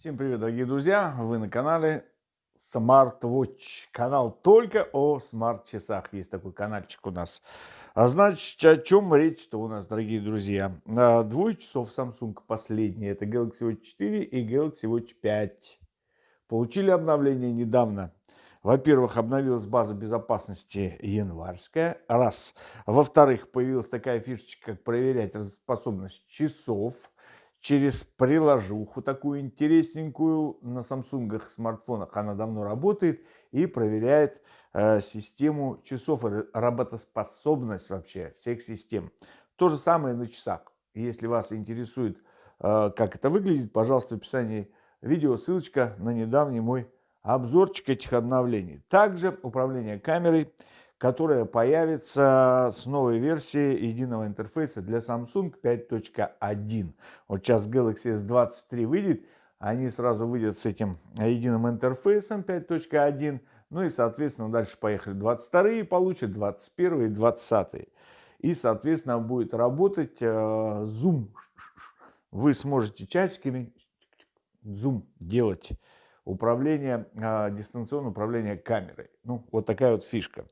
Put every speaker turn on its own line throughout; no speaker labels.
Всем привет, дорогие друзья! Вы на канале SmartWatch. Канал только о смарт-часах. Есть такой каналчик у нас. А значит, о чем речь-то у нас, дорогие друзья? А, двое часов Samsung последние. Это Galaxy Watch 4 и Galaxy Watch 5. Получили обновление недавно. Во-первых, обновилась база безопасности январская. Раз. Во-вторых, появилась такая фишечка, как проверять способность часов через приложуху такую интересненькую на Samsung смартфонах. Она давно работает и проверяет э, систему часов работоспособность вообще всех систем. То же самое на часах. Если вас интересует, э, как это выглядит, пожалуйста, в описании видео ссылочка на недавний мой обзорчик этих обновлений. Также управление камерой которая появится с новой версией единого интерфейса для Samsung 5.1. Вот сейчас Galaxy S23 выйдет, они сразу выйдут с этим единым интерфейсом 5.1, ну и, соответственно, дальше поехали 22 получат, 21 и 20. И, соответственно, будет работать э, Zoom. Вы сможете часиками Zoom делать управление, э, дистанционное управление камерой. Ну, вот такая вот фишка.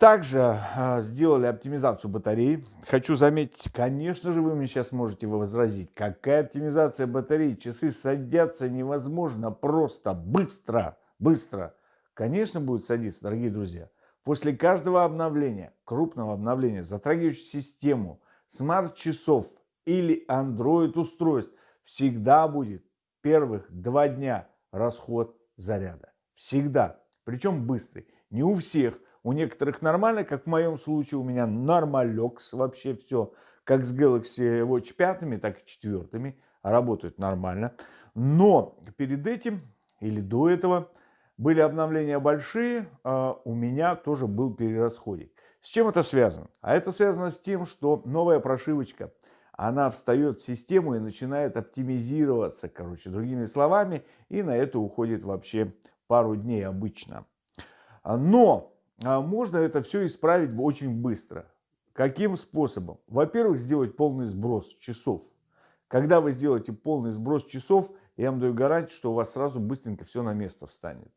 Также э, сделали оптимизацию батареи. Хочу заметить, конечно же, вы мне сейчас можете возразить, какая оптимизация батареи? Часы садятся невозможно просто, быстро, быстро. Конечно, будет садиться, дорогие друзья. После каждого обновления, крупного обновления, затрагивающего систему, смарт-часов или Android-устройств, всегда будет первых два дня расход заряда. Всегда. Причем быстрый. Не у всех – у некоторых нормально, как в моем случае, у меня нормалекс вообще все. Как с Galaxy Watch 5, так и 4 работают нормально. Но перед этим или до этого были обновления большие, а у меня тоже был перерасходик. С чем это связано? А это связано с тем, что новая прошивочка, она встает в систему и начинает оптимизироваться, короче, другими словами, и на это уходит вообще пару дней обычно. Но можно это все исправить очень быстро. Каким способом? Во-первых, сделать полный сброс часов. Когда вы сделаете полный сброс часов, я вам даю гарантию, что у вас сразу быстренько все на место встанет.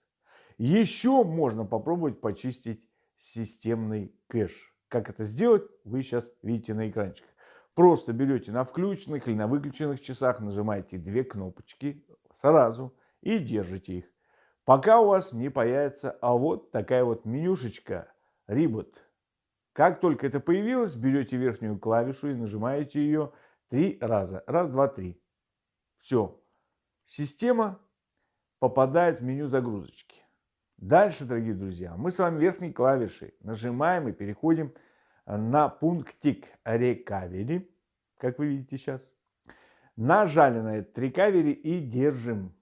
Еще можно попробовать почистить системный кэш. Как это сделать, вы сейчас видите на экранчиках. Просто берете на включенных или на выключенных часах, нажимаете две кнопочки сразу и держите их пока у вас не появится а вот такая вот менюшечка Reboot. Как только это появилось, берете верхнюю клавишу и нажимаете ее три раза. Раз, два, три. Все. Система попадает в меню загрузочки. Дальше, дорогие друзья, мы с вами верхней клавишей нажимаем и переходим на пунктик Recovery, как вы видите сейчас. Нажали на этот Recovery и держим.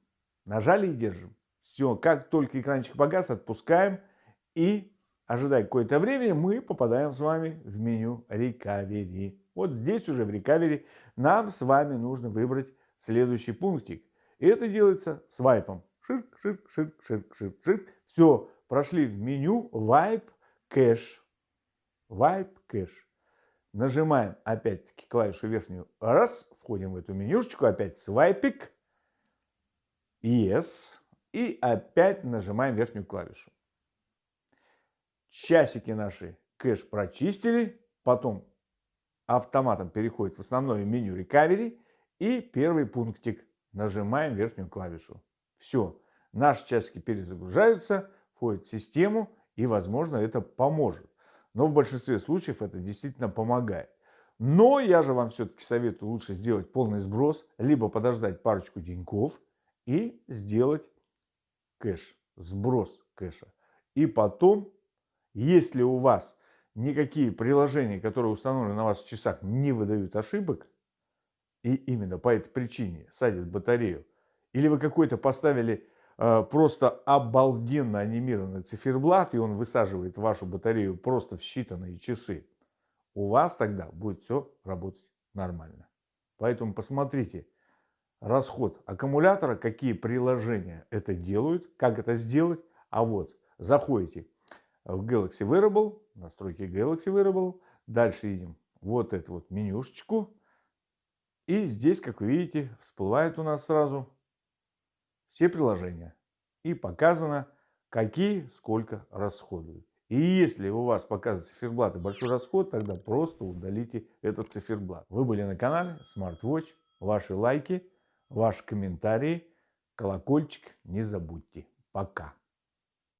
Нажали и держим. Все, как только экранчик погас, отпускаем и, ожидая какое-то время, мы попадаем с вами в меню Recovery. Вот здесь уже в Recovery нам с вами нужно выбрать следующий пунктик. И это делается свайпом. Ширк, ширк, ширк, ширк, ширк, ширк. Все, прошли в меню Wipe Cache. Wipe Cache. Нажимаем опять-таки клавишу верхнюю. Раз, входим в эту менюшечку, опять свайпик. Yes. И опять нажимаем верхнюю клавишу. Часики наши кэш прочистили. Потом автоматом переходит в основное меню Recovery. И первый пунктик. Нажимаем верхнюю клавишу. Все. Наши часики перезагружаются, входят в систему. И, возможно, это поможет. Но в большинстве случаев это действительно помогает. Но я же вам все-таки советую лучше сделать полный сброс, либо подождать парочку деньков и сделать кэш, сброс кэша. И потом, если у вас никакие приложения, которые установлены на вас в часах, не выдают ошибок, и именно по этой причине садят батарею, или вы какой-то поставили э, просто обалденно анимированный циферблат, и он высаживает вашу батарею просто в считанные часы, у вас тогда будет все работать нормально. Поэтому посмотрите, расход аккумулятора, какие приложения это делают, как это сделать. А вот заходите в Galaxy Wearable, настройки Galaxy Wearable, дальше видим вот эту вот менюшечку. И здесь, как вы видите, всплывает у нас сразу все приложения и показано, какие сколько расходуют. И если у вас показывает циферблат и большой расход, тогда просто удалите этот циферблат. Вы были на канале SmartWatch. Ваши лайки, ваши комментарии, колокольчик не забудьте. Пока.